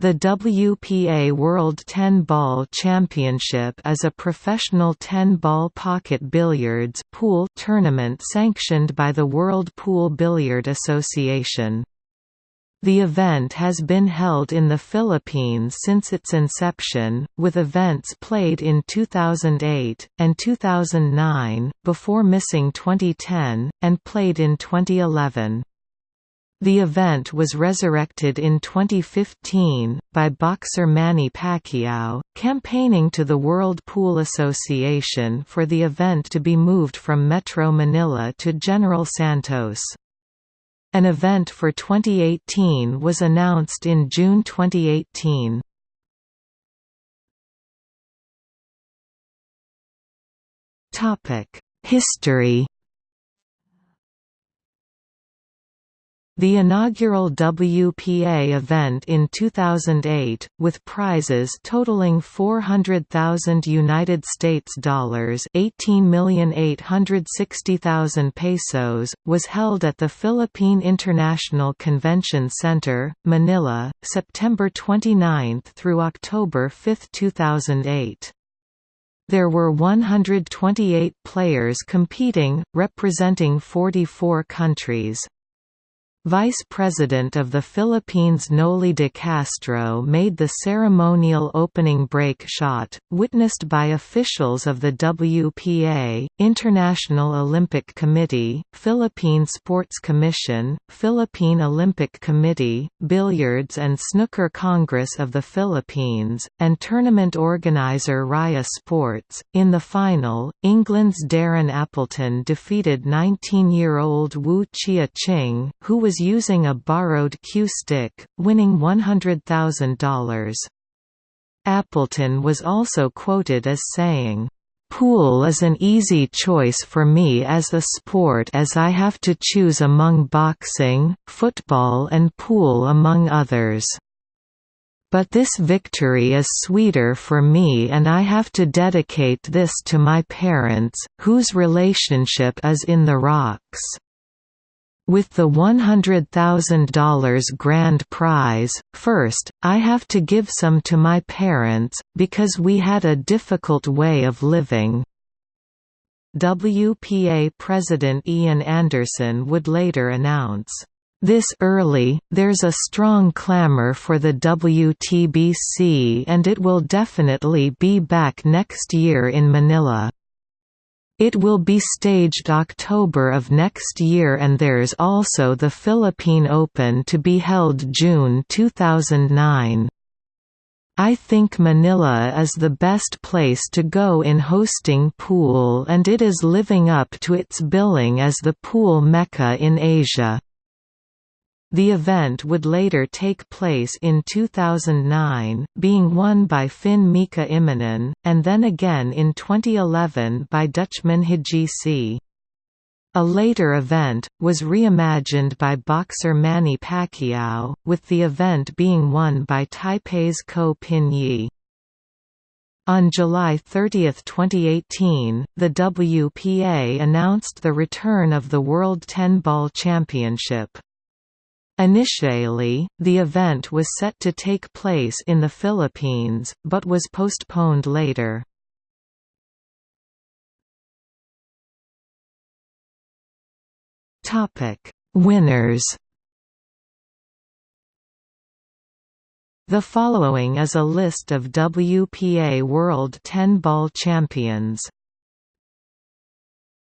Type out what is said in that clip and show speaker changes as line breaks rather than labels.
The WPA World 10-Ball Championship is a professional 10-ball pocket billiards pool tournament sanctioned by the World Pool Billiard Association. The event has been held in the Philippines since its inception, with events played in 2008, and 2009, before missing 2010, and played in 2011. The event was resurrected in 2015, by boxer Manny Pacquiao, campaigning to the World Pool Association for the event to be moved from Metro Manila to General Santos. An event for 2018 was announced in June 2018. History The inaugural WPA event in 2008, with prizes totaling 400,000 United States dollars, 18,860,000 pesos, was held at the Philippine International Convention Center, Manila, September 29 through October 5, 2008. There were 128 players competing, representing 44 countries. Vice President of the Philippines Noli de Castro made the ceremonial opening break shot, witnessed by officials of the WPA, International Olympic Committee, Philippine Sports Commission, Philippine Olympic Committee, Billiards and Snooker Congress of the Philippines, and tournament organizer Raya Sports. In the final, England's Darren Appleton defeated 19-year-old Wu Chia Ching, who was using a borrowed cue stick, winning $100,000. Appleton was also quoted as saying, Pool is an easy choice for me as a sport as I have to choose among boxing, football and pool among others. But this victory is sweeter for me and I have to dedicate this to my parents, whose relationship is in the rocks. With the $100,000 grand prize, first, I have to give some to my parents, because we had a difficult way of living. WPA President Ian Anderson would later announce, this early, there's a strong clamor for the WTBC and it will definitely be back next year in Manila. It will be staged October of next year and there's also the Philippine Open to be held June 2009. I think Manila is the best place to go in hosting pool and it is living up to its billing as the pool mecca in Asia. The event would later take place in 2009, being won by Finn Mika Immonen, and then again in 2011 by Dutchman See. A later event, was reimagined by boxer Manny Pacquiao, with the event being won by Taipei's Ko Pin Yi. On July 30, 2018, the WPA announced the return of the World 10-Ball Championship. Initially, the event was set to take place in the Philippines, but was postponed later. Winners The following is a list of WPA World 10 Ball champions